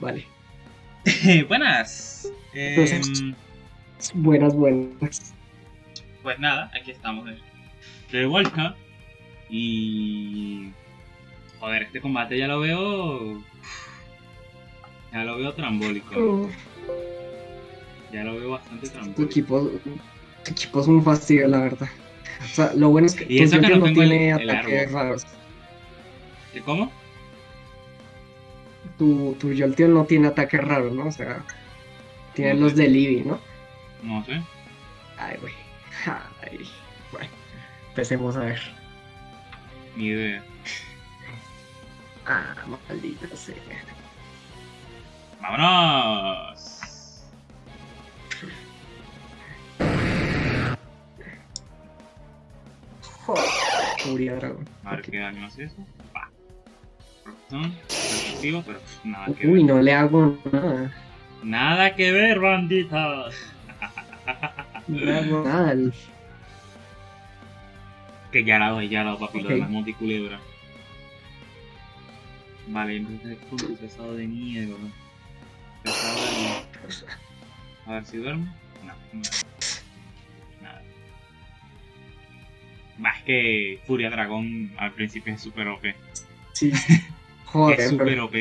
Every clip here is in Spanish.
Vale. buenas. Em, Buenas, buenas. pues nada, aquí estamos vuelta. Y. Joder, este combate ya lo veo. Ya lo veo trambólico. Ya lo veo bastante tu trambólico. equipo, tu equipo es un fastidio, la verdad. O sea, lo bueno es que Y eso tu que no tengo el- tiene el ataques árbol. raros. ¿Qué, ¿Cómo? Tu, tu Jolteon no tiene ataques raros, ¿no? O sea, tiene No los sé. de Libby, ¿no? No sé. Ay, güey. Ay. Bueno, empecemos a ver. Ni idea. Ah, maldita sea. ¡Vámonos! Joder, Furia Dragón. A ver qué daño hace eso. Protección, pero pff, nada que Uy, ver. no le hago nada. Nada que ver, banditas. No le hago nada. Que ya la doy, ya la doy, papi, lo de la monticulebra. Vale, entonces con el pesado de nieve, ¿no? Pesado de... A ver si duerme. No, no. Nada. Más que Furia Dragón al principio es super OP. Sí. Joder, es pero OP.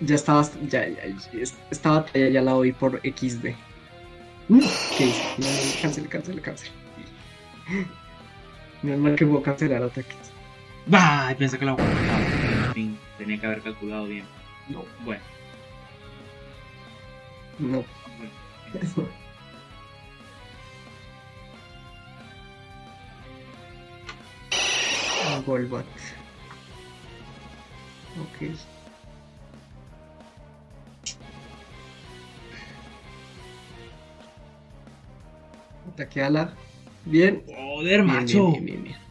ya estabas, ya, ya, ya- esta batalla ya la oí por XD. ¿Qué hice? Cancel, cancel, cancel. Menos mal que puedo cancelar ataques. ¡Bah! Pensé que lo aguantaba. En fin, tenía que haber calculado bien. No, Bueno, no. bueno. Golbat. Ok. Ataque ala. Bien. ¡Joder, Bien, macho! bien, bien, bien, bien.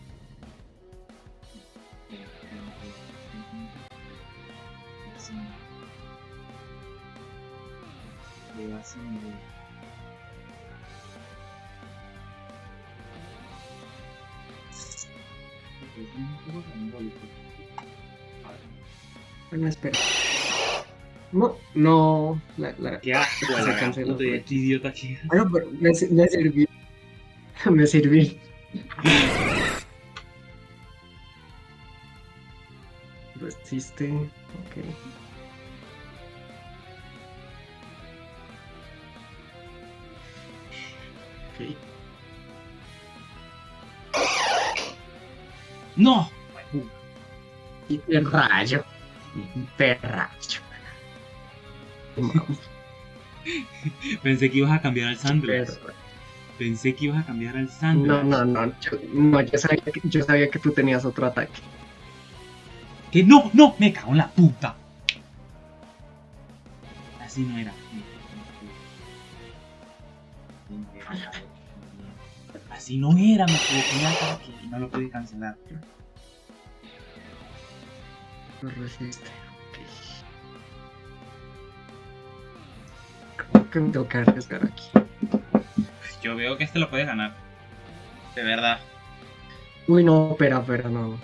Bueno, espera. No, no. La, la... ¡Qué asco! Se la canceló, este idiota aquí. Bueno, pero me, me sirvió. Me sirví. Resiste. Ok. Ok. ¡No! Hiperrayo. Hiperrayo. Pensé que ibas a cambiar al Sandro. Pensé que ibas a cambiar al Sandro. No, no, no. Yo, no, yo sabía, que, yo sabía que tú tenías otro ataque. ¡Que no! ¡No! ¡Me cago en la puta! Así no era. Así no era, me equivoqué en ataque y no lo pude cancelar. Lo resiste. Creo que me tengo que arriesgar aquí. Yo veo que este lo puedes ganar. De verdad. Uy, no, espera, espera, no.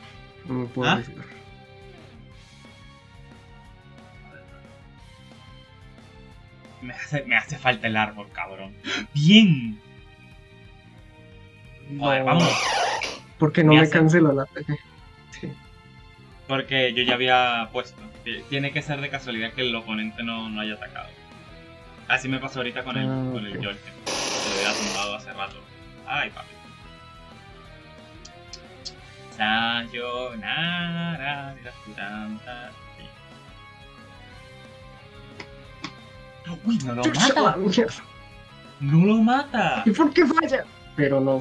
No me puedo ¿Ah? arriesgar. Me hace, me hace falta el árbol, cabrón. ¡Bien! No, vamos. Porque no Me hace- canceló el ataque. Sí. Porque yo ya había puesto. Tiene que ser de casualidad que el oponente no, no haya atacado. Así me pasó ahorita con el, Ah, con el ok. Jolteon. Lo hubiera tumbado hace rato. Ay, papi. Sayonara. Uy, no lo mata. No lo mata. ¿Y por qué falla? Pero no.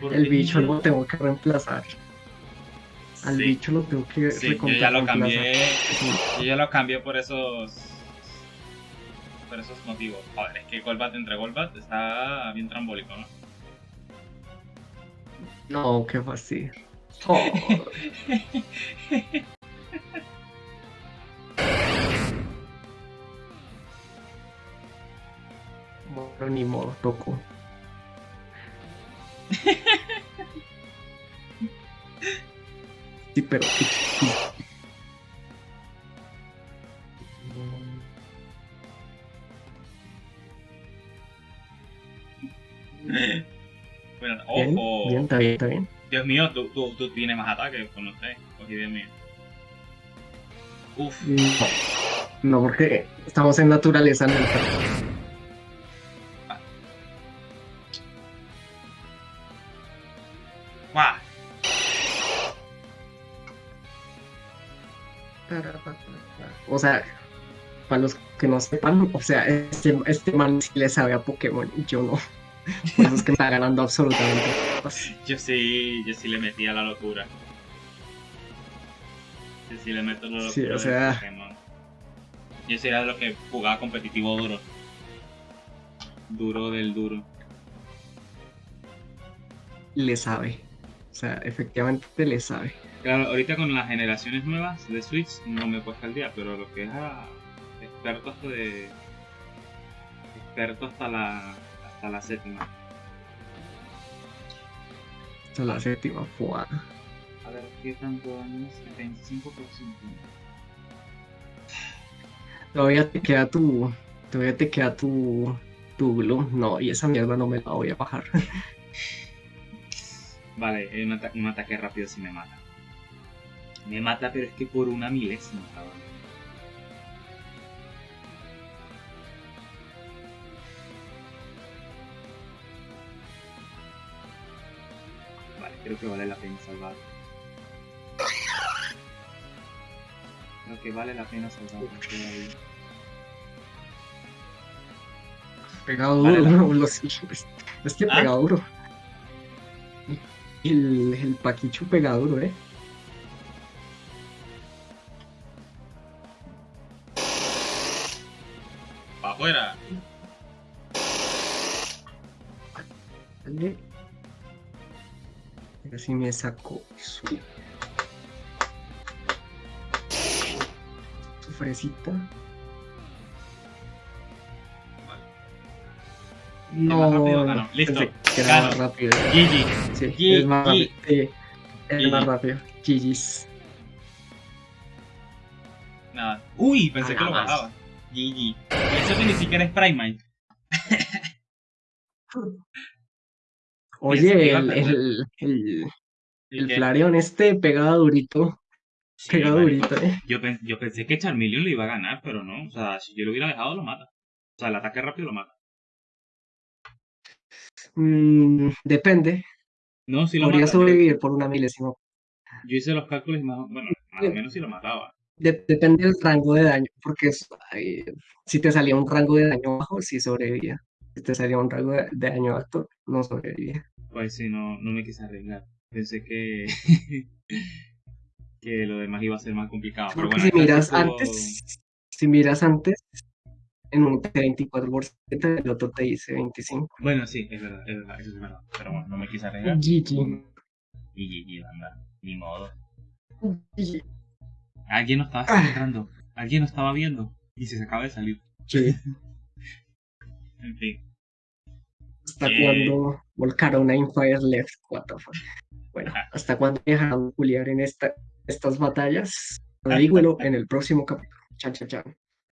Porque El bicho lo tengo que reemplazar. Al Sí. bicho lo tengo que Sí, yo ya lo cambié. Sí. Yo ya lo cambié por esos. Por esos motivos. Joder, es que Golbat entre Golbat está bien trambólico, ¿no? No, qué fastidio. Joder. Bueno, ni modo, tocó. Sí, pero Bueno, bien, ojo. Bien, está bien, está bien. Dios mío, tú, tú, tú tienes más ataques, pues no sé. Cogí Dios mío. Uf. Mm, no, porque estamos en naturaleza, no. O sea, para los que no sepan, o sea, este, este man sí le sabe a Pokémon y yo no. Por eso es que me está ganando absolutamente. Yo sí, yo sí le metí a la locura. Yo sí le meto la locura. Sí, o sea- Pokémon. Yo sí era de los que jugaba competitivo duro. Duro del duro. Le sabe. O sea, efectivamente le sabe. Claro, ahorita con las generaciones nuevas de Switch no me he puesto al día, pero lo que es a experto hasta de. experto hasta la. hasta la séptima. Es la séptima jugada. A ver, ¿qué tanto daño es? 25%. Todavía te queda tu. Todavía te queda tu. Tu Gloom. No, y esa mierda no me la voy a bajar. Vale, un, ata- un ataque rápido sí me mata. Me mata, pero es que por una milésima, cabrón. Vale, creo que vale la pena salvar. Creo que vale la pena salvar. Pegado Vale, duro, la- es, que ¿Ah? duro. El, el Paquichu pega duro, ¿eh? Así me saco su, su fresita. rápido? Ah, no. Listo. que era más rápido. GG. Sí, es más rápido. Sí, es más rápido. GG's. Nada. Uy, pensé que lo bajaba. GG. Eso que ni siquiera es Primate. Oye, el, el, el, el Flareon este pega durito. Sí, durito, eh. Yo, yo pensé que Charmeleon le iba a ganar, pero no. O sea, si yo lo hubiera dejado, lo mata. O sea, el ataque rápido lo mata. Mm, depende. No, si lo Podría mata. Sobrevivir por una milésima. yo hice los cálculos y más, bueno, más o menos si lo mataba. De- depende del rango de daño, porque es- ay, si te salía un rango de daño bajo, sí sobrevivía. Si te salía un rango de, de daño alto, no sobrevivía. Pues sí, no, no me quise arriesgar. Pensé que. que lo demás iba a ser más complicado. Pero bueno, si miras antes, si miras antes, en un 24%, el otro te dice 25%. Bueno, sí, es verdad, es verdad, eso es verdad. Pero bueno, no me quise arriesgar. GG. Y GG, anda. Ni modo. GG. Alguien no estaba Ah. entrando. Alguien no estaba viendo. Y se acaba de salir. Sí. En fin. ¿Hasta Eh. cuándo volcaron a Fire Left? What the fuck? Bueno, Ah. ¿hasta cuándo dejaron culiar en esta, estas batallas? Dígalo en el próximo capítulo. Chao, chao, chao.